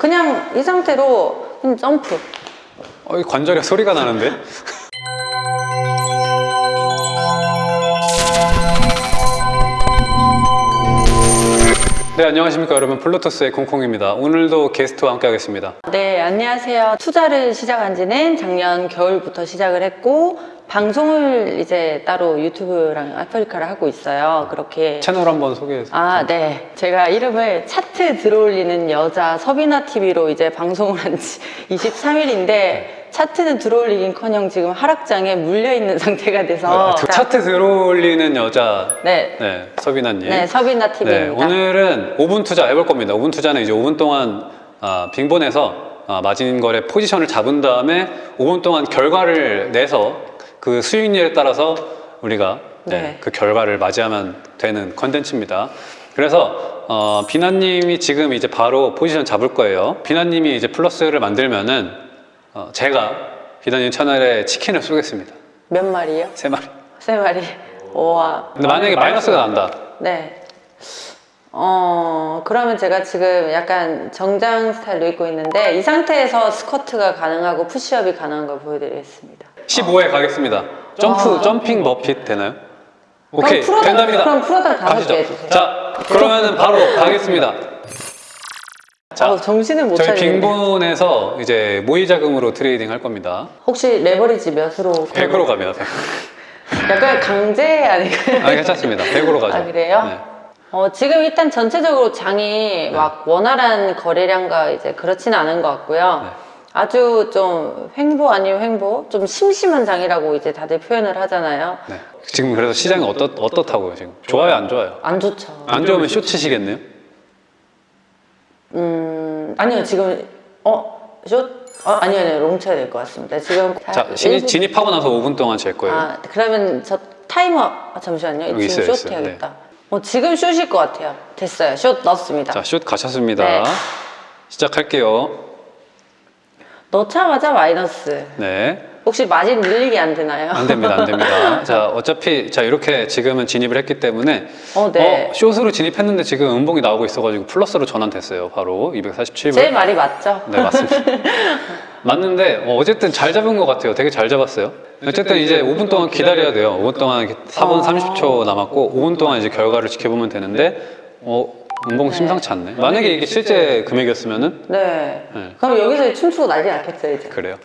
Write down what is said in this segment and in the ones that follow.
그냥 이 상태로 그냥 점프. 어, 이 관절에 소리가 나는데? 네, 안녕하십니까 여러분. 플루토스의 콩콩입니다. 오늘도 게스트와 함께 하겠습니다. 네, 안녕하세요. 투자를 시작한 지는 작년 겨울부터 시작을 했고, 방송을 이제 따로 유튜브랑 아프리카를 하고 있어요. 그렇게. 채널 한번 소개해서. 아, 네. 제가 이름을 차트 들어올리는 여자 서비나 TV로 이제 방송을 한 지 23일인데, 차트는 들어올리긴 커녕 지금 하락장에 물려 있는 상태가 돼서. 그 차트 들어올리는 여자 네. 네, 서비나님. 네, 서비나 네, TV입니다. 오늘은 5분 투자 해볼 겁니다. 5분 투자는 이제 5분 동안 아, 빙본에서 아, 마진 거래 포지션을 잡은 다음에 5분 동안 결과를 내서 그 수익률에 따라서 우리가 네, 네. 그 결과를 맞이하면 되는 컨텐츠입니다. 그래서 어, 비나님이 지금 이제 바로 포지션 잡을 거예요. 비나님이 이제 플러스를 만들면은 어, 제가 비나님 채널에 치킨을 쏘겠습니다. 몇 마리요? 세 마리. 세 마리. 우와. 근데 만약에 마이너스가 난다. 네. 어, 그러면 제가 지금 약간 정장 스타일로 입고 있는데 이 상태에서 스쿼트가 가능하고 푸시업이 가능한 걸 보여드리겠습니다. 15회 가겠습니다. 점프, 와. 점핑 머핏 되나요? 오케이, 풀어다- 된답니다. 그럼 풀어다 다섯 가시죠. 개 해주세요. 자, 그러면은 바로 가겠습니다. 자, 어, 정신을 못 저희 차리겠네. 빙본에서 이제 모의 자금으로 trading 할 겁니다. 혹시 레버리지 몇으로? 100으로 가면 100. 약간 강제 아닌가요? 아, 괜찮습니다. 100으로 가죠. 아, 그래요? 네. 어, 지금 일단 전체적으로 장이 막 원활한 거래량과 이제 그렇지는 않은 것 같고요. 네. 아주 좀 횡보 아니면 횡보? 좀 심심한 장이라고 이제 다들 표현을 하잖아요. 네. 지금 그래서 시장이 어떻, 어떻다고요, 지금? 좋아요, 안 좋아요? 안 좋죠. 안 좋으면 쇼 치시겠네요? 음, 아니요, 지금, 어, 숏? 어, 아니요, 아니요, long 쳐야 될 것 같습니다. 지금. 자, 신- 일부- 진입하고 나서 5분 동안 잴 거예요. 아, 그러면 저 타이머, 아, 잠시만요. 지금 있어요, 있어요. 해야겠다. 어, 지금 숏일 것 같아요. 됐어요. 숏 넣었습니다. 자, 슛 가셨습니다. 네. 시작할게요. 넣자마자 마이너스. 네. 혹시 마진 늘리기 안 되나요? 안 됩니다, 안 됩니다. 자, 어차피 자 이렇게 지금은 진입을 했기 때문에 어, 네. 어, 숏으로 진입했는데 지금 음봉이 나오고 있어가지고 플러스로 전환됐어요. 바로 247불. 제 말이 맞죠? 네, 맞습니다. 맞는데 어, 어쨌든 잘 잡은 것 같아요. 되게 잘 잡았어요. 어쨌든 이제 5분 동안 기다려야 돼요. 5분 동안 이렇게 4분 아. 30초 남았고 5분 동안 이제 결과를 지켜보면 되는데 어, 네. 심상치 않네. 만약에 이게 실제 금액이었으면은 네. 네. 그럼 여기서 춤추고 난리 났겠어요, 이제. 그래요.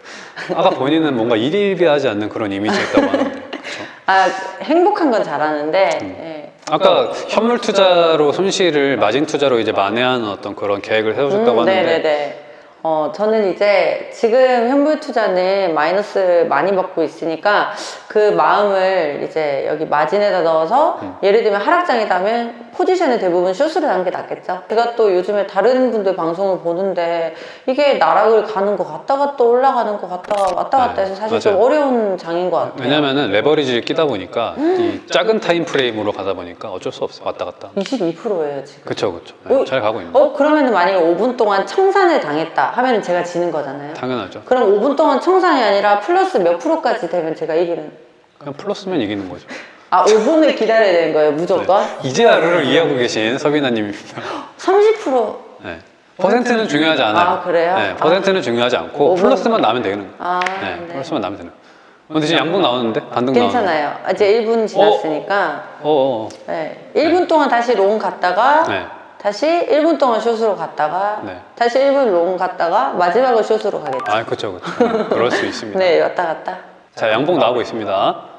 아까 본인은 뭔가 일일비하지 않는 그런 이미지가 있다고 하는데 그렇죠? 아, 행복한 건 잘하는데, 음. 예. 아까 현물 투자로 손실을 마진 투자로 이제 만회하는 어떤 그런 계획을 세우셨다고 음, 하는데 네네네. 어, 저는 이제 지금 현물 투자는 마이너스 많이 받고 있으니까 그 마음을 이제 여기 마진에다 넣어서 음. 예를 들면 하락장이다면 포지션을 대부분 숏으로 하는 게 낫겠죠. 제가 또 요즘에 다른 분들 방송을 보는데 이게 나락을 가는 것 같다가 또 올라가는 것 같다가 왔다 갔다 해서 네, 사실 좀 맞아요. 어려운 장인 것 같아요. 왜냐면은 레버리지를 끼다 보니까 이 작은 time frame으로 가다 보니까 어쩔 수 없어요. 왔다 갔다. 22%예요, 지금. 그쵸 그쵸. 어? 네, 잘 가고 있는. 어, 그러면 만약에 5분 동안 청산을 당했다 하면 제가 지는 거잖아요. 당연하죠. 그럼 5분 동안 청산이 아니라 플러스 몇 프로까지 되면 제가 이기는. 그냥 플러스면 이기는 거죠. 아, 5분을 기다려야 되는 거예요, 무조건? 이제야 룰을 이해하고 계신 서비나님입니다. 30%. 네. 퍼센트는 중요하지 않아요. 아, 그래요? 네, 퍼센트는 중요하지 않고 오분. 플러스만 나면 되는 거예요. 아, 네, 네. 플러스만 나면 되는 거예요. 근데 지금 양봉 나오는데 반등. 괜찮아요. 아, 이제 1분 지났으니까. 어, 어, 어. 네. 1분 동안 다시 long 갔다가, 네. 다시 1분 동안 숏으로 갔다가, 네. 다시 1분 long 갔다가, 마지막으로 숏으로 가겠죠. 아, 그렇죠, 그렇죠. 그럴 수 있습니다. 네, 왔다 갔다. 자, 양봉 나오고 있습니다.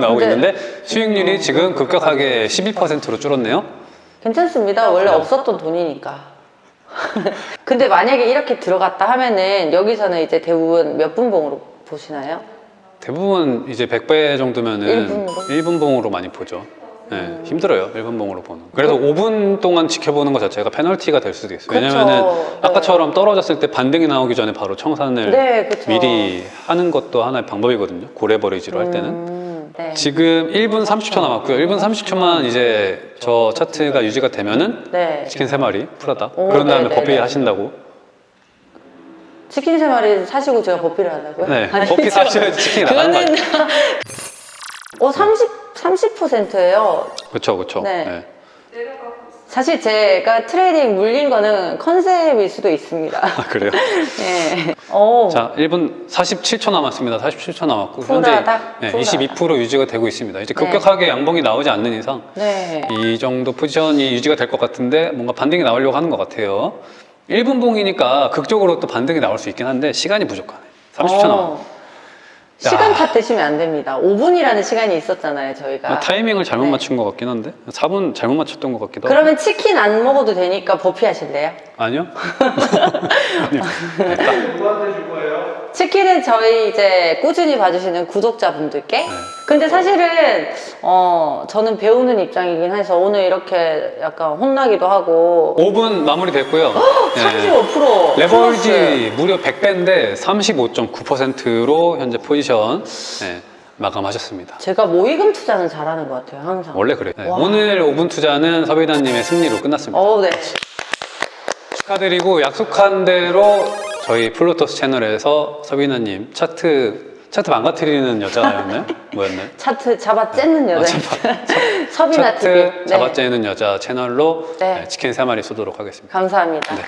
나오고 네. 있는데 수익률이 지금 급격하게 12%로 줄었네요. 괜찮습니다. 원래 없었던 돈이니까. 근데 만약에 이렇게 들어갔다 하면은 여기서는 이제 대부분 몇 분봉으로 보시나요? 대부분 이제 100배 정도면은 일분으로? 1분봉으로 많이 보죠. 네, 힘들어요. 1분 봉으로 보는. 그래서 5분 동안 지켜보는 것 자체가 페널티가 될 수도 있어요. 왜냐면은 네. 아까처럼 떨어졌을 때 반등이 나오기 전에 바로 청산을 네. 미리 하는 것도 하나의 방법이거든요. 고래버리지로 할 때는. 음, 네. 지금 1분 30초 남았고요. 1분 30초만 이제 저 차트가 유지가 되면은 네. 치킨 3마리 풀었다. 오, 그런 다음에 네, 네, 버피 네. 하신다고. 치킨 세 마리 사시고 제가 버피를 하다고요? 네. 아니죠. 버피 사셔야지 치킨이 나가는 거 그거는 아니에요? 어, 30, 30%예요. 그렇죠, 그렇죠. 네. 네. 사실 제가 trading 물린 거는 컨셉일 수도 있습니다. 아, 그래요? 네. 오. 자, 1분 47초 남았습니다. 47초 남았고 현재 네, 쿨하다. 22% 유지가 되고 있습니다. 이제 네. 급격하게 양봉이 나오지 않는 이상 네. 이 정도 포지션이 유지가 될 것 같은데 뭔가 반등이 나오려고 하는 것 같아요. 1분 봉이니까 극적으로 또 반등이 나올 수 있긴 한데 시간이 부족하네. 30초 남았. 어. 시간 야. 탓드시면 안 됩니다. 5분이라는 시간이 있었잖아요, 저희가. 아, 타이밍을 잘못 네. 맞춘 것 같긴 한데 4분 잘못 맞췄던 것 같기도 하고 그러면 치킨 안 먹어도 되니까 버피 하실래요? 아니요? 아니요. 네, 딱. 누구한테 줄 거예요? 치킨은 저희 이제 꾸준히 봐주시는 구독자분들께. 네. 근데 사실은 어 저는 배우는 입장이긴 해서 오늘 이렇게 약간 혼나기도 하고 5분 마무리 됐고요. 네. 35% 레버리지 무려 100배인데 35.9%로 현재 포지션 네, 마감하셨습니다. 제가 모의금 투자는 잘하는 것 같아요, 항상. 원래 그래요. 네, 와. 오늘 5분 투자는 서비나님의 승리로 끝났습니다. 어, 네. 축하드리고 약속한 대로 저희 플로터스 채널에서 서비나님 차트 차트 망가뜨리는 여자였나요? 뭐였나요? 차트 잡아 째는 여자. 서비나 TV. 차트 잡아째는 여자 채널로 네. 네, 치킨 3마리 쏘도록 하겠습니다. 감사합니다. 네.